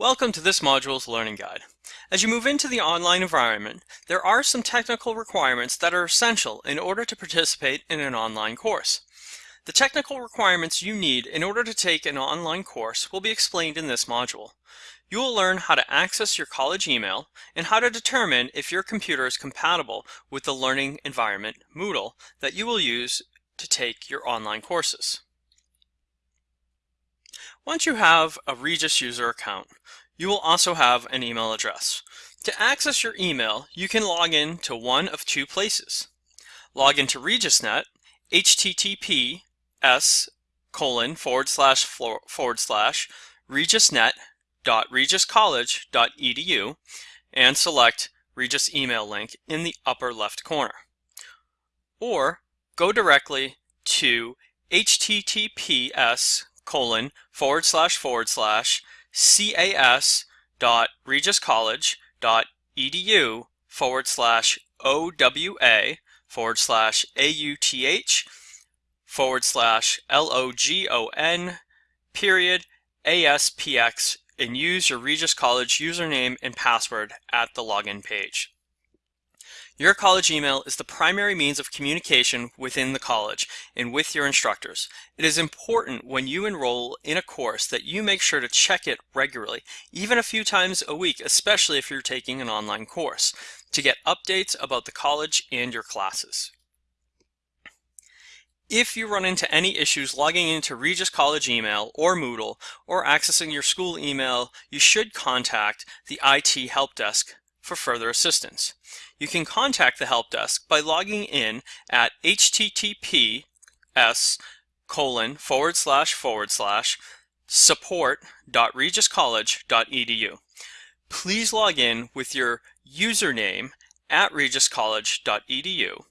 Welcome to this module's learning guide. As you move into the online environment, there are some technical requirements that are essential in order to participate in an online course. The technical requirements you need in order to take an online course will be explained in this module. You will learn how to access your college email and how to determine if your computer is compatible with the learning environment, Moodle, that you will use to take your online courses. Once you have a Regis user account, you will also have an email address. To access your email, you can log in to one of two places. Log into RegisNet, https colon forward slash forward slash regisnet.regiscollege.edu and select Regis email link in the upper left corner. Or go directly to https colon forward slash forward slash cas dot dot edu forward slash owa forward slash auth forward slash logon period aspx and use your Regis College username and password at the login page. Your college email is the primary means of communication within the college and with your instructors. It is important when you enroll in a course that you make sure to check it regularly, even a few times a week, especially if you're taking an online course, to get updates about the college and your classes. If you run into any issues logging into Regis College email or Moodle or accessing your school email, you should contact the IT help desk for further assistance. You can contact the help desk by logging in at https colon forward slash forward slash support.regiscollege.edu. Please log in with your username at regiscollege.edu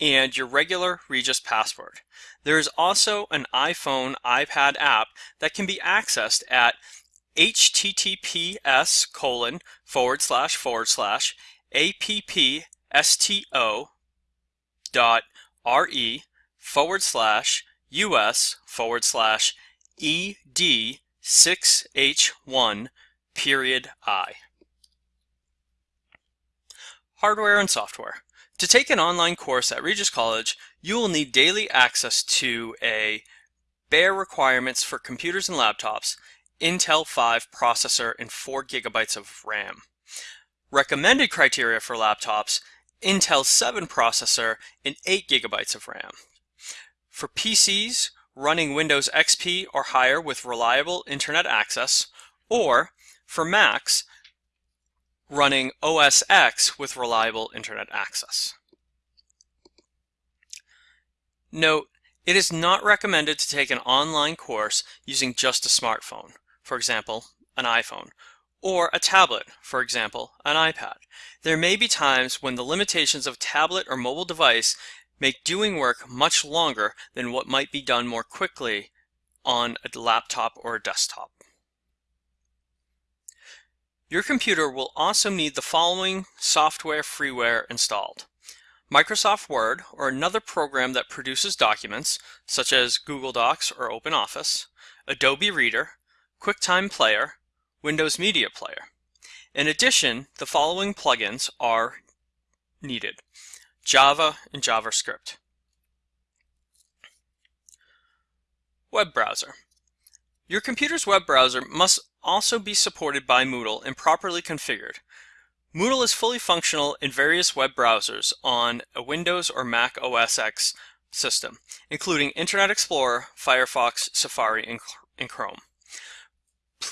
and your regular Regis password. There is also an iPhone iPad app that can be accessed at https colon forward slash forward slash appsto dot re forward slash us forward slash ed 6h1 period i. Hardware and software. To take an online course at Regis College, you will need daily access to a bare requirements for computers and laptops Intel 5 processor and 4 gigabytes of RAM. Recommended criteria for laptops, Intel 7 processor and 8 gigabytes of RAM. For PCs, running Windows XP or higher with reliable internet access, or for Macs, running OS X with reliable internet access. Note, it is not recommended to take an online course using just a smartphone for example, an iPhone, or a tablet, for example, an iPad. There may be times when the limitations of tablet or mobile device make doing work much longer than what might be done more quickly on a laptop or a desktop. Your computer will also need the following software freeware installed. Microsoft Word or another program that produces documents, such as Google Docs or OpenOffice, Adobe Reader, QuickTime Player, Windows Media Player. In addition, the following plugins are needed. Java and JavaScript. Web browser. Your computer's web browser must also be supported by Moodle and properly configured. Moodle is fully functional in various web browsers on a Windows or Mac OS X system, including Internet Explorer, Firefox, Safari, and Chrome.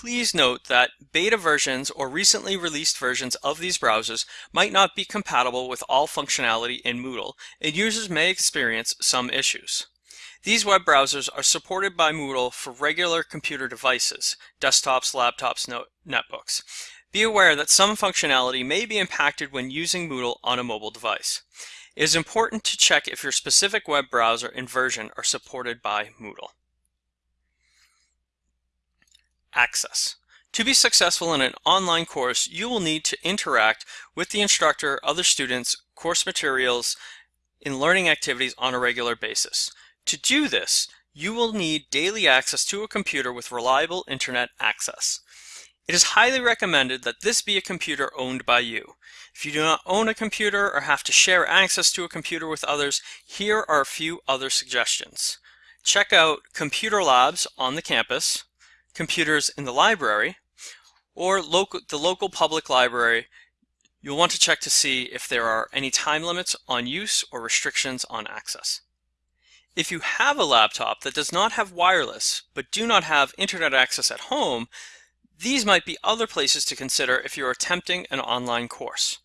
Please note that beta versions or recently released versions of these browsers might not be compatible with all functionality in Moodle, and users may experience some issues. These web browsers are supported by Moodle for regular computer devices, desktops, laptops, netbooks. Be aware that some functionality may be impacted when using Moodle on a mobile device. It is important to check if your specific web browser and version are supported by Moodle. Access. To be successful in an online course, you will need to interact with the instructor, other students, course materials, and learning activities on a regular basis. To do this, you will need daily access to a computer with reliable internet access. It is highly recommended that this be a computer owned by you. If you do not own a computer or have to share access to a computer with others, here are a few other suggestions. Check out computer labs on the campus, computers in the library, or local, the local public library You'll want to check to see if there are any time limits on use or restrictions on access. If you have a laptop that does not have wireless but do not have internet access at home, these might be other places to consider if you're attempting an online course.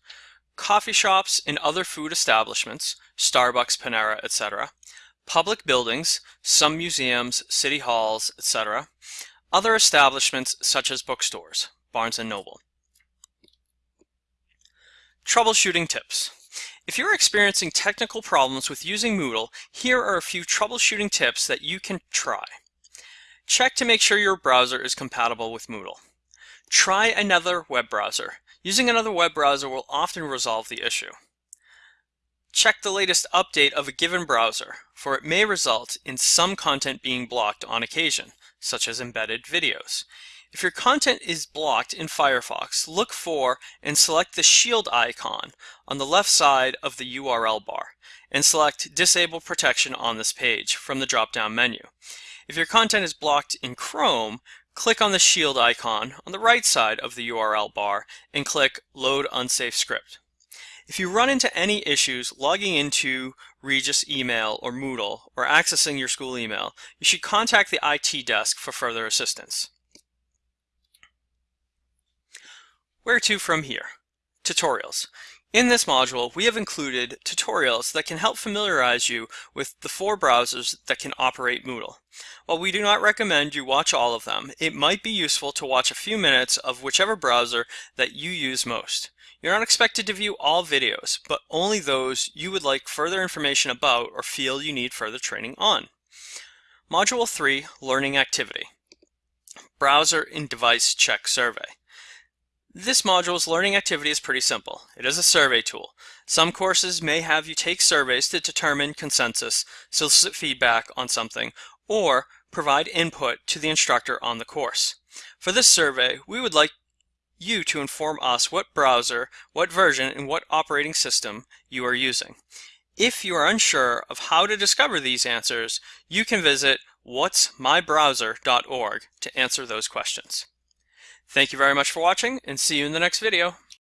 Coffee shops and other food establishments, Starbucks, Panera, etc., public buildings, some museums, city halls, etc., other establishments such as bookstores, Barnes & Noble. Troubleshooting tips. If you're experiencing technical problems with using Moodle, here are a few troubleshooting tips that you can try. Check to make sure your browser is compatible with Moodle. Try another web browser. Using another web browser will often resolve the issue. Check the latest update of a given browser, for it may result in some content being blocked on occasion, such as embedded videos. If your content is blocked in Firefox, look for and select the shield icon on the left side of the URL bar and select Disable Protection on this page from the drop-down menu. If your content is blocked in Chrome, click on the shield icon on the right side of the URL bar and click Load Unsafe Script. If you run into any issues logging into Regis email or Moodle or accessing your school email, you should contact the IT desk for further assistance. Where to from here? Tutorials. In this module, we have included tutorials that can help familiarize you with the four browsers that can operate Moodle. While we do not recommend you watch all of them, it might be useful to watch a few minutes of whichever browser that you use most. You're not expected to view all videos, but only those you would like further information about or feel you need further training on. Module 3, Learning Activity. Browser and Device Check Survey. This module's learning activity is pretty simple. It is a survey tool. Some courses may have you take surveys to determine consensus, solicit feedback on something, or provide input to the instructor on the course. For this survey, we would like you to inform us what browser, what version, and what operating system you are using. If you are unsure of how to discover these answers, you can visit whatsmybrowser.org to answer those questions. Thank you very much for watching and see you in the next video.